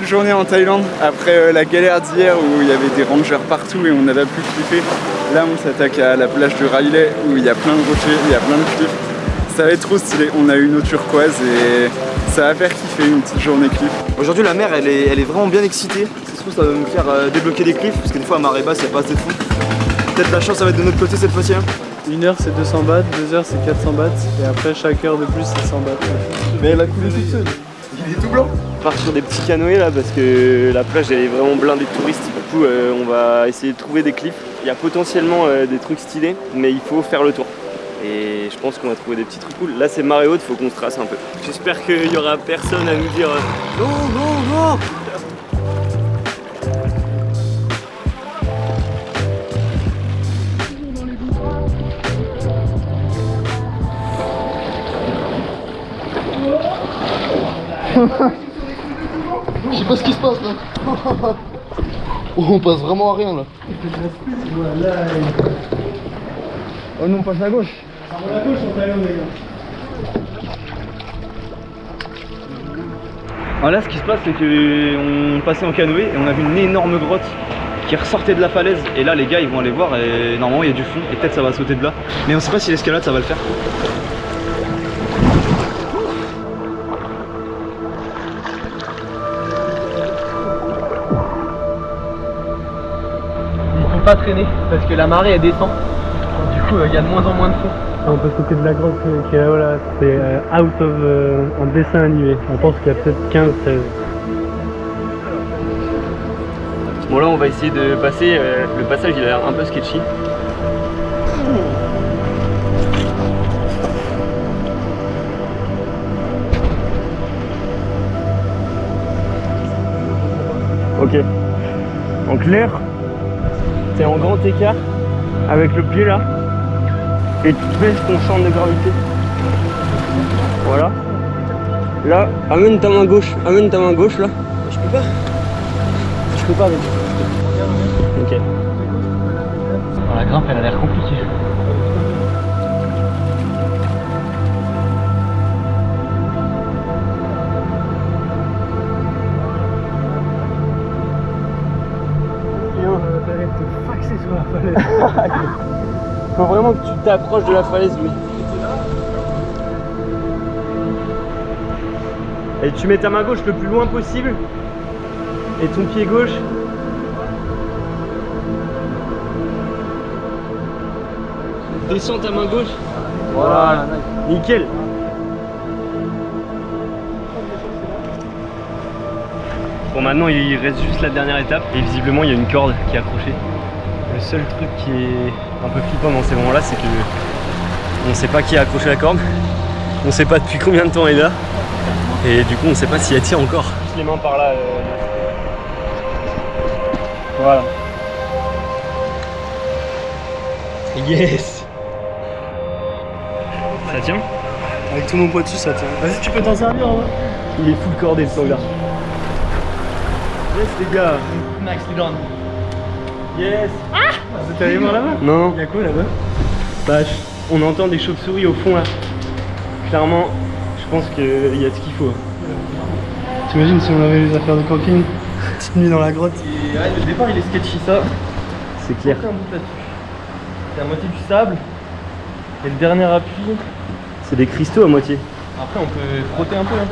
belle journée en Thaïlande. Après euh, la galère d'hier où il y avait des rangers partout et on n'avait plus cliffé. Là on s'attaque à la plage de Riley où il y a plein de rochers, il y a plein de cliffs. Ça va être trop stylé. On a une eau turquoise et ça va faire kiffer une petite journée cliff. Aujourd'hui la mer elle est, elle est vraiment bien excitée. Ça se trouve ça va nous faire euh, débloquer des cliffs parce qu'une fois à marée basse il n'y a pas assez de fond. Peut-être la chance ça va être de notre côté cette fois-ci. Hein. Une heure c'est 200 bahts, deux heures c'est 400 bahts et après chaque heure de plus c'est 100 bahts. Mais elle a coulé toute seule. Il est tout blanc. On part sur des petits canoës là parce que la plage elle est vraiment blindée de touristes. Du coup euh, on va essayer de trouver des cliffs. Il y a potentiellement euh, des trucs stylés mais il faut faire le tour. Et je pense qu'on va trouver des petits trucs cool. Là c'est marée haute, faut qu'on se trace un peu. J'espère qu'il y aura personne à nous dire euh, non, non, non pas ce qui se passe là. Oh, on passe vraiment à rien là. Oh non, on passe à gauche. À gauche on les gars. Alors là ce qui se passe c'est qu'on passait en canoë et on a vu une énorme grotte qui ressortait de la falaise et là les gars ils vont aller voir et normalement il y a du fond et peut-être ça va sauter de là mais on sait pas si l'escalade ça va le faire pas traîner parce que la marée elle descend. Du coup il y a de moins en moins de fond. On peut sauter de la grotte qui est là, voilà, c'est euh, out of euh, un dessin animé. On pense qu'il y a peut-être 15-16. Bon là on va essayer de passer, euh, le passage il a l'air un peu sketchy. Ok. En clair, t'es en grand écart avec le pied là et tu baisses ton champ de gravité. Voilà. Là, amène ta main gauche, amène ta main gauche là. Je peux pas. Je peux pas avec. Ok. la grimpe elle a l'air compliquée. Faut vraiment que tu t'approches de la falaise, lui. Et tu mets ta main gauche le plus loin possible. Et ton pied gauche. Descends ta main gauche. Voilà, nickel. Bon maintenant il reste juste la dernière étape et visiblement il y a une corde qui est accrochée. Le seul truc qui est un peu flippant dans ces moments là c'est que on sait pas qui a accroché la corde, on sait pas depuis combien de temps elle est là et du coup on sait pas si elle tient encore. Juste les mains par là. euh. Voilà. Yes Ça tient Avec tout mon poids dessus ça tient. Vas-y tu peux t'en servir en vrai. Il est full cordé ce là Yes les gars Nicely done. Yes Ah T'as les mains là-bas Non non Y'a quoi là-bas Bah, on entend des chauves-souris au fond là. Clairement, je pense qu'il y a ce qu'il faut. T'imagines si on avait les affaires de camping Petite nuit dans la grotte. Et ouais, le départ il est sketchy ça. C'est clair. C'est à moitié du sable. Et le dernier appui. C'est des cristaux à moitié. Après on peut frotter un peu. hein.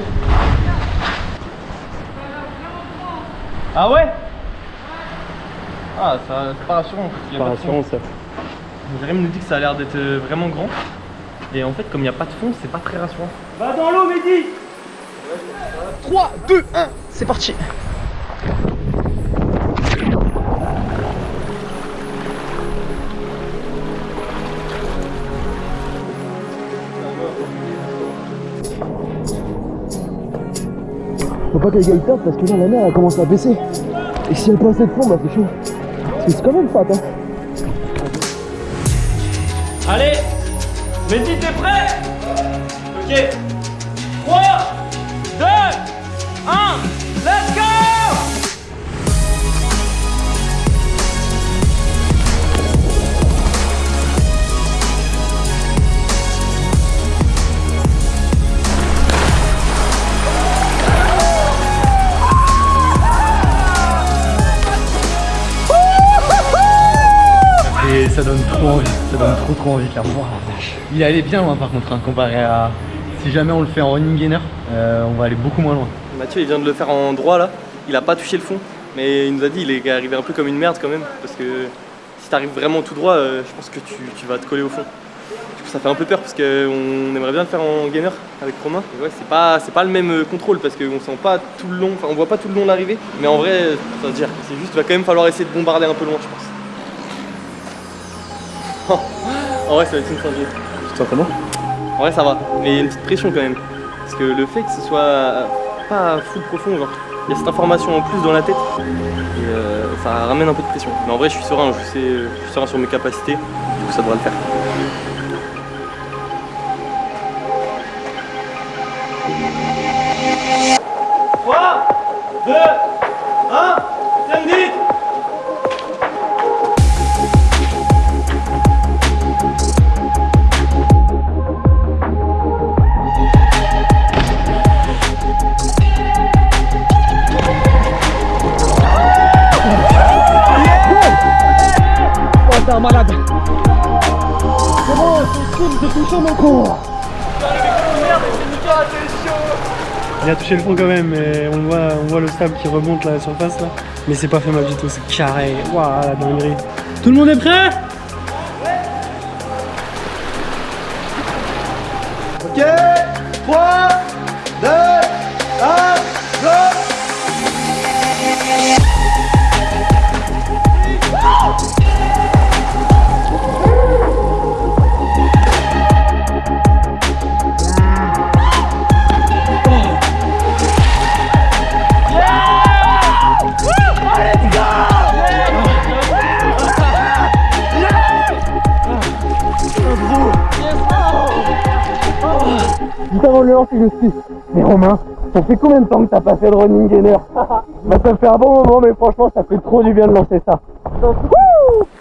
Ah ouais Ah ça c'est pas rassurant. parce qu'il y a Par pas de fond. assurance ça. Jérémy nous dit que ça a l'air d'être euh, vraiment grand. Et en fait comme il n'y a pas de fond c'est pas très rassurant. Va dans l'eau Mehdi 3, 2, 1, c'est parti. Faut pas que les gars ils tapent parce que là la mer elle commence à baisser. Et si elle passe cette fond, bah c'est chaud. C'est quand même fat hein. Allez Mehdi t'es prêt Ok 3 2 1 ça donne trop envie, ça donne trop trop envie de la voir. Il est allé bien loin par contre, hein, comparé à... Si jamais on le fait en running gainer, euh, on va aller beaucoup moins loin. Mathieu il vient de le faire en droit là, il a pas touché le fond, mais il nous a dit il est arrivé un peu comme une merde quand même, parce que si t'arrives vraiment tout droit, euh, je pense que tu, tu vas te coller au fond. Du coup ça fait un peu peur parce qu'on aimerait bien le faire en gainer avec Romain. Et ouais, c'est pas, c'est pas le même euh, contrôle parce qu'on sent pas tout le long, enfin on voit pas tout le long l'arrivée, mais en vrai, ça veut dire, c'est juste, il va quand même falloir essayer de bombarder un peu loin je pense. en vrai ça va être une singerie. Tu comment? En vrai ça va, mais il y a une petite pression quand même. Parce que le fait que ce soit pas full profond, genre, il y a cette information en plus dans la tête et euh, ça ramène un peu de pression. Mais en vrai je suis serein, je, sais, je suis serein sur mes capacités, du coup ça devrait le faire. Oh, Il a touché le fond quand même, mais on voit, on voit le sable qui remonte là, la surface là. Mais c'est pas fait mal du tout, c'est carré. Waouh, la dinguerie. Tout le monde est prêt? Mais Romain, ça fait combien de temps que t'as pas fait de running gainer Bah ça fait un bon moment, mais franchement, ça fait trop du bien de lancer ça.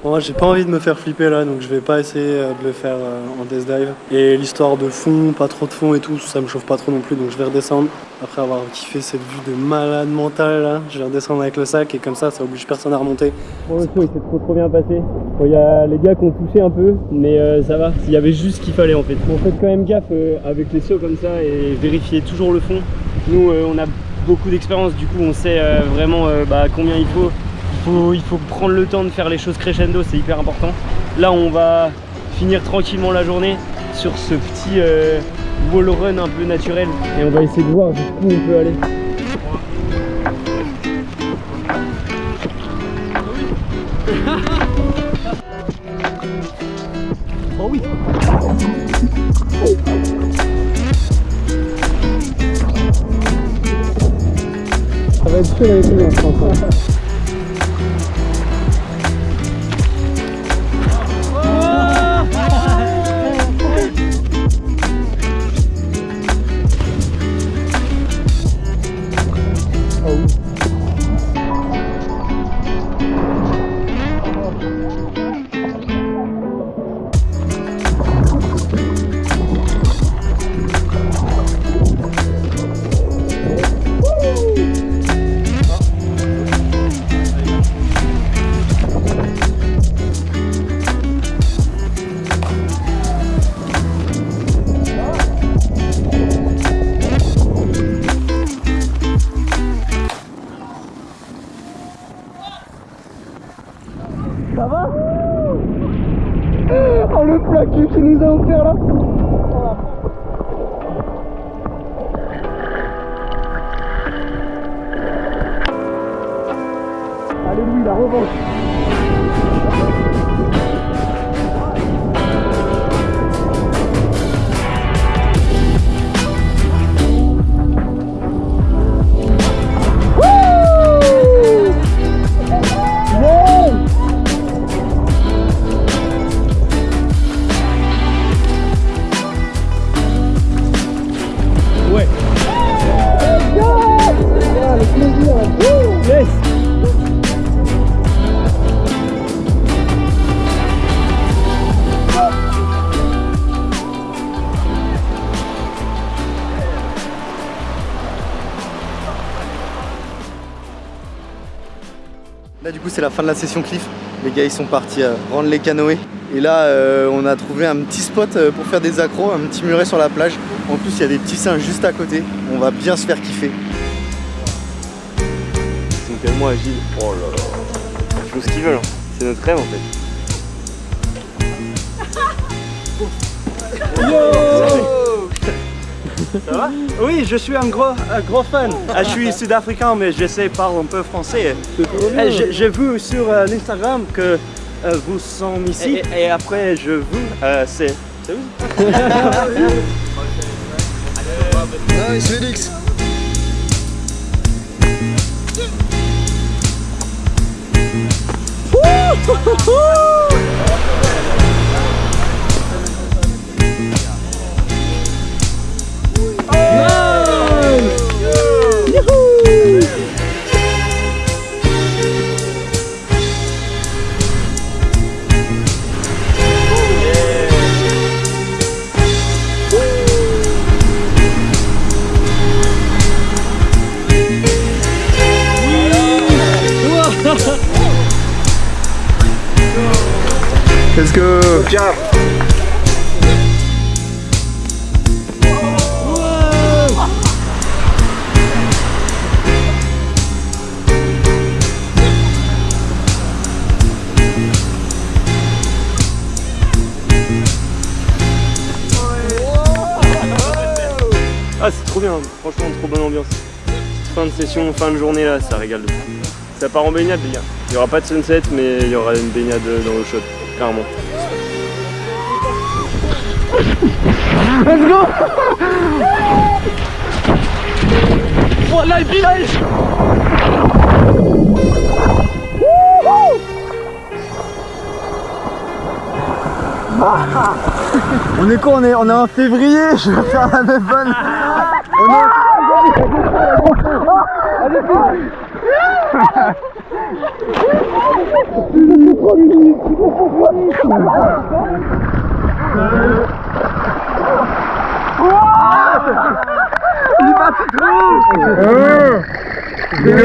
Moi j'ai pas envie de me faire flipper là donc je vais pas essayer euh, de le faire euh, en death dive. Et l'histoire de fond, pas trop de fond et tout, ça me chauffe pas trop non plus donc je vais redescendre. Après avoir kiffé cette vue de malade mental là, je vais redescendre avec le sac et comme ça ça oblige personne à remonter. Bon le saut il s'est trop trop bien passé. Il y a les gars qui ont poussé un peu, mais euh, ça va. Il y avait juste ce qu'il fallait en fait. Bon faites quand même gaffe avec les sauts comme ça et vérifiez toujours le fond. Nous on a beaucoup d'expérience du coup on sait vraiment bah, combien il faut. Il, faut. prendre le temps de faire les choses crescendo, c'est hyper important. Là on va finir tranquillement la journée sur ce petit euh, wall run un peu naturel et on va essayer de voir jusqu'où on peut aller. Ça va être chaud lui je cul qu'il coup c'est la fin de la session cliff. Les gars ils sont partis euh, rendre les canoës. Et là euh, on a trouvé un petit spot euh, pour faire des accros, un petit muret sur la plage. En plus il y a des petits singes juste à côté. On va bien se faire kiffer. Ils sont tellement agiles. Oh là là. Ils font ce qu'ils veulent. hein. C'est notre rêve en fait. Oui, je suis un gros, un gros fan. Ah, je suis sud-africain, mais je sais parler un peu français. Eh, J'ai vu sur euh, l'Instagram que euh, vous sont ici. Et, et après, je vous. euh, c'est. Nice Félix Let's go Ah, c'est trop bien. Franchement, trop bonne ambiance. Fin de session, fin de journée là, ça régale. Ça part en baignade, les gars. Il y aura pas de sunset, mais il y aura une baignade dans chaude, clairement. On est quoi on est, on est en février, je vais faire la même. On est... 이마트 두! 네! 네!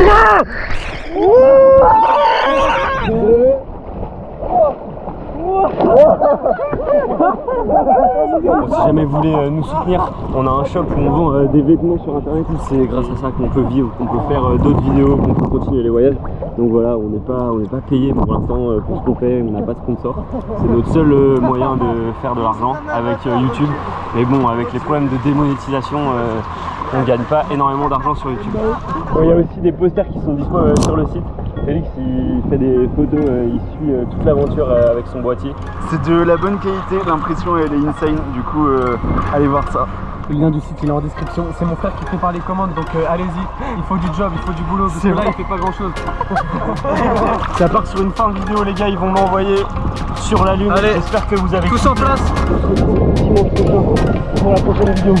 우와! 오! Si jamais vous voulez euh, nous soutenir, on a un shop où on vend euh, des vêtements sur internet. C'est grâce à ça qu'on peut vivre, qu'on peut faire euh, d'autres vidéos, qu'on peut continuer les voyages. Donc voilà, on n'est pas, payé pour l'instant pour ce qu'on fait, on n'a pas de sponsor. C'est notre seul moyen de faire de l'argent avec YouTube. Mais bon, avec les problèmes de démonétisation, on gagne pas énormément d'argent sur YouTube. Il y a aussi des posters qui sont dispo euh, sur le site. Félix il fait des photos, euh, il suit euh, toute l'aventure euh, avec son boîtier. C'est de la bonne qualité, l'impression elle est insane, du coup euh, allez voir ça. Le lien du site il est en description. C'est mon frère qui prépare les commandes donc euh, allez-y. Il faut du job, il faut du boulot. Parce que là il fait pas grand chose. Ça part sur une fin de vidéo les gars, ils vont m'envoyer sur la lune. Allez. J'espère que vous avez Tous en place dimanche prochain pour la prochaine vidéo.